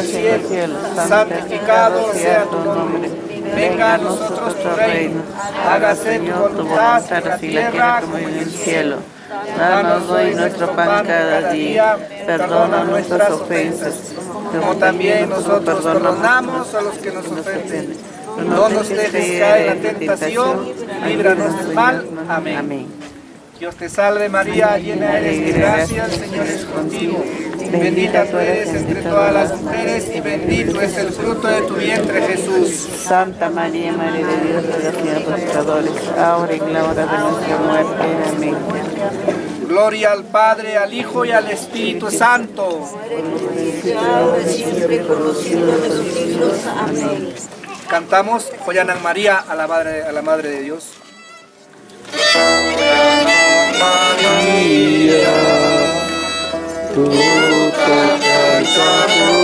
en el cielo, santificado sea tu nombre. Venga a nosotros tu reino. Hágase tu voluntad en la tierra como en el cielo. Danos hoy nuestro pan cada día. Perdona nuestras ofensas, como también nosotros perdonamos a los que nos ofenden. No nos dejes caer en la tentación, líbranos del mal. Amén. Dios te salve María, llena eres de gracia, el Señor es contigo. Bendita tú eres entre todas las mujeres y bendito es el fruto de tu vientre Jesús. Santa María, Madre de Dios, ruega por pecadores, ahora y en la hora de nuestra muerte. Amén. Gloria al Padre, al Hijo y al Espíritu Santo. siempre por los siglos de los siglos. Amén. Cantamos Joyanan María a la Madre, a la Madre de Dios. María, Tuta Jai Sabu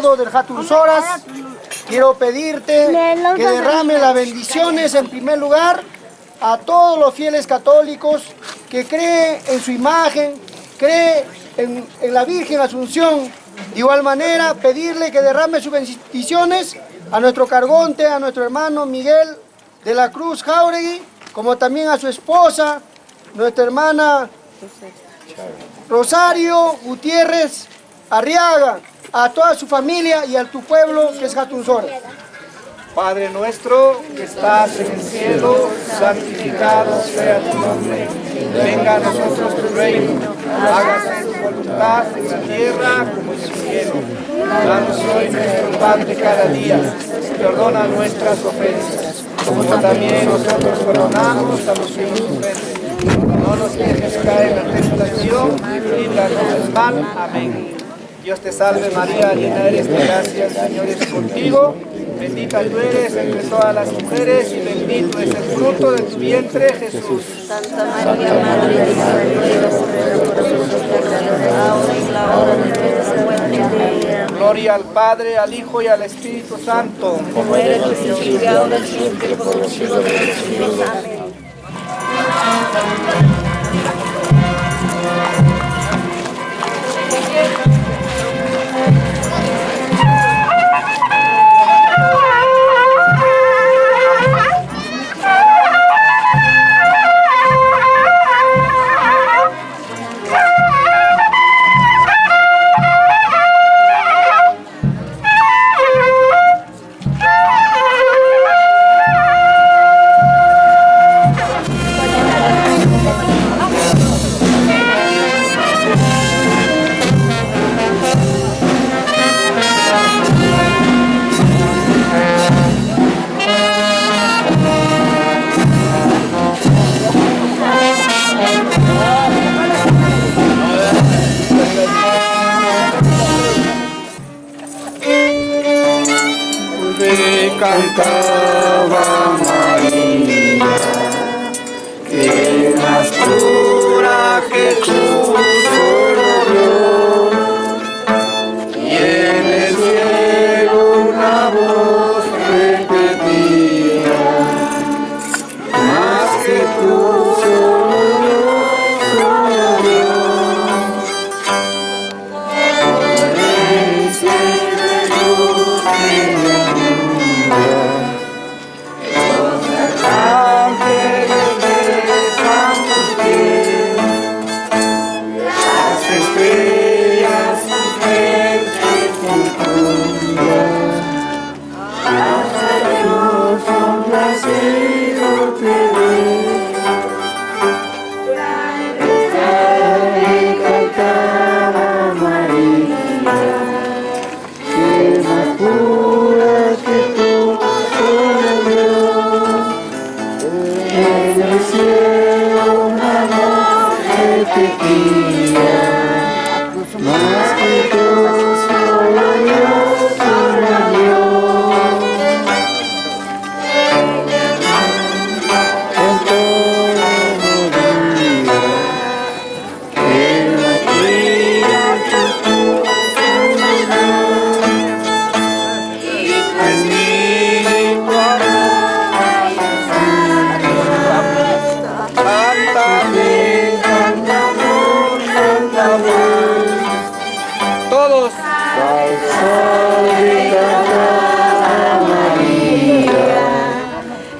del Hatun Soras, quiero pedirte que derrame las bendiciones en primer lugar a todos los fieles católicos que creen en su imagen, creen en, en la Virgen Asunción. De igual manera, pedirle que derrame sus bendiciones a nuestro cargonte, a nuestro hermano Miguel de la Cruz Jauregui, como también a su esposa, nuestra hermana Rosario Gutiérrez Arriaga, a toda su familia y a tu pueblo que es Jatunzora. Padre nuestro que estás en el cielo, santificado sea tu nombre. Venga a nosotros tu reino, hágase tu voluntad en la tierra como en el cielo. Danos hoy nuestro pan de cada día, perdona nuestras ofensas, como también nosotros perdonamos a los que nos ofenden. No nos dejes caer en la tentación, líbranos del mal. Amén. Dios te salve María, llena eres de gracia, el Señor es contigo. Bendita tú eres entre todas las mujeres y bendito es el fruto de tu vientre, Jesús. Santa María, Madre de Dios, ahora y en la hora de nuestra muerte. Gloria al Padre, al Hijo y al Espíritu Santo. Como era el principio ahora y siempre, por los siglos de los siglos. Amén. Cantaba María, que más pura que tú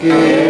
que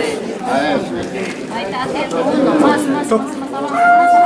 Thank you.